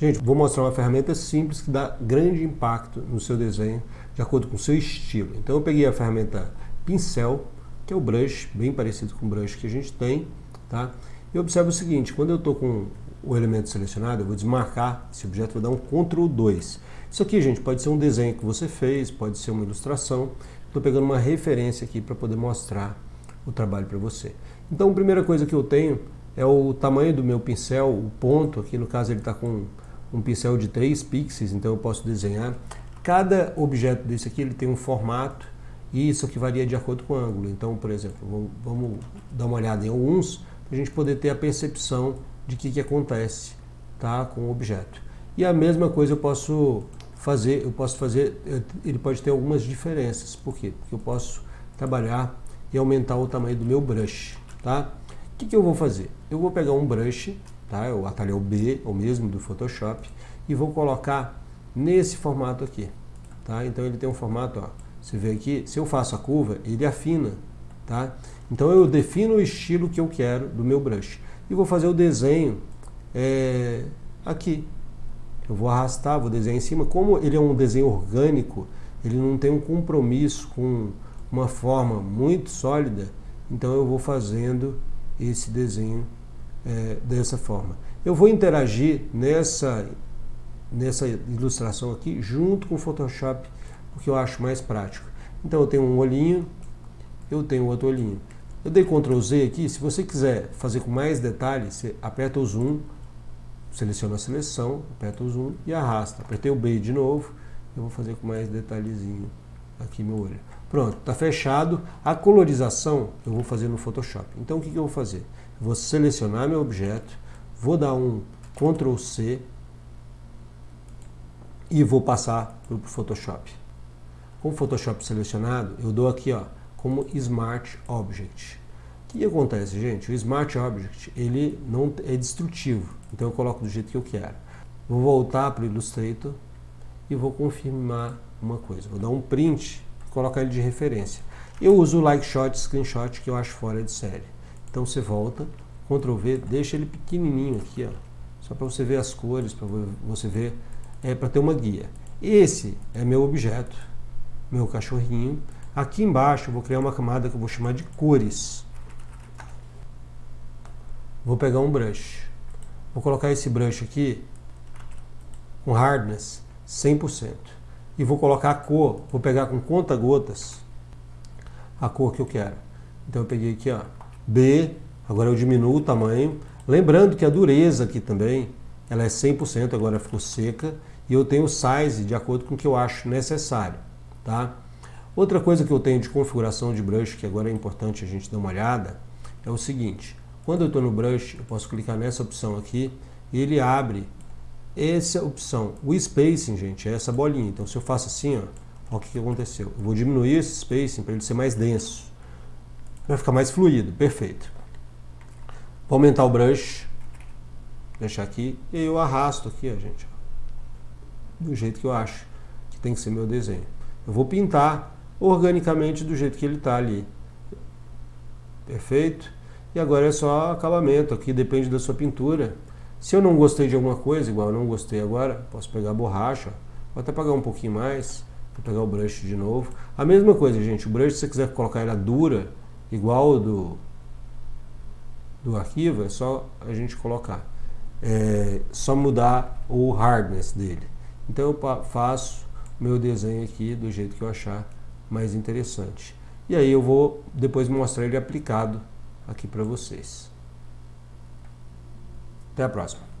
Gente, vou mostrar uma ferramenta simples que dá grande impacto no seu desenho de acordo com o seu estilo. Então eu peguei a ferramenta pincel, que é o brush, bem parecido com o brush que a gente tem, tá? E observa o seguinte, quando eu estou com o elemento selecionado, eu vou desmarcar esse objeto, vou dar um Ctrl 2. Isso aqui, gente, pode ser um desenho que você fez, pode ser uma ilustração. Estou pegando uma referência aqui para poder mostrar o trabalho para você. Então, a primeira coisa que eu tenho é o tamanho do meu pincel, o ponto, aqui no caso ele está com um pincel de 3 pixels, então eu posso desenhar. Cada objeto desse aqui ele tem um formato e isso aqui varia de acordo com o ângulo. Então, por exemplo, vamos, vamos dar uma olhada em alguns para a gente poder ter a percepção de que, que acontece tá, com o objeto. E a mesma coisa eu posso fazer, eu posso fazer, ele pode ter algumas diferenças. Por quê? Porque eu posso trabalhar e aumentar o tamanho do meu brush. Tá? O que, que eu vou fazer? Eu vou pegar um brush tá? o atalho B, o mesmo do Photoshop, e vou colocar nesse formato aqui. Tá? Então ele tem um formato, ó, você vê aqui, se eu faço a curva, ele afina. Tá? Então eu defino o estilo que eu quero do meu brush. E vou fazer o desenho é, aqui. Eu vou arrastar, vou desenhar em cima. Como ele é um desenho orgânico, ele não tem um compromisso com uma forma muito sólida, então eu vou fazendo esse desenho é, dessa forma. Eu vou interagir nessa, nessa ilustração aqui junto com o Photoshop, porque eu acho mais prático. Então eu tenho um olhinho, eu tenho outro olhinho. Eu dei Ctrl Z aqui, se você quiser fazer com mais detalhes, você aperta o zoom, seleciona a seleção, aperta o zoom e arrasta. Apertei o B de novo, eu vou fazer com mais detalhezinho aqui meu olho. Pronto, está fechado. A colorização eu vou fazer no Photoshop. Então o que, que eu vou fazer? Vou selecionar meu objeto, vou dar um Ctrl C e vou passar para o Photoshop. Com o Photoshop selecionado, eu dou aqui ó, como Smart Object. O que acontece, gente? O Smart Object ele não é destrutivo, então eu coloco do jeito que eu quero. Vou voltar para o Illustrator e vou confirmar uma coisa. Vou dar um print e colocar ele de referência. Eu uso o Like Shot, Screenshot, que eu acho fora de série. Então você volta, Ctrl V, deixa ele pequenininho aqui, ó, só para você ver as cores, para você ver, é para ter uma guia. Esse é meu objeto, meu cachorrinho. Aqui embaixo vou criar uma camada que eu vou chamar de cores. Vou pegar um brush. Vou colocar esse brush aqui com hardness 100%. E vou colocar a cor, vou pegar com conta-gotas a cor que eu quero. Então eu peguei aqui, ó, B, agora eu diminuo o tamanho. Lembrando que a dureza aqui também, ela é 100%, agora ficou seca. E eu tenho o size de acordo com o que eu acho necessário. Tá? Outra coisa que eu tenho de configuração de brush, que agora é importante a gente dar uma olhada, é o seguinte. Quando eu estou no brush, eu posso clicar nessa opção aqui e ele abre essa opção. O spacing, gente, é essa bolinha. Então se eu faço assim, ó, o que, que aconteceu. Eu vou diminuir esse spacing para ele ser mais denso. Vai ficar mais fluido, perfeito. Vou aumentar o brush, deixar aqui, e eu arrasto aqui, ó, gente, do jeito que eu acho que tem que ser meu desenho. Eu vou pintar organicamente do jeito que ele está ali. Perfeito? E agora é só acabamento, aqui depende da sua pintura. Se eu não gostei de alguma coisa, igual eu não gostei agora, posso pegar a borracha, vou até pagar um pouquinho mais, vou pegar o brush de novo. A mesma coisa, gente, o brush, se você quiser colocar ela dura, igual do, do arquivo, é só a gente colocar. É só mudar o hardness dele. Então eu faço meu desenho aqui do jeito que eu achar mais interessante. E aí eu vou depois mostrar ele aplicado aqui para vocês. Até a próxima.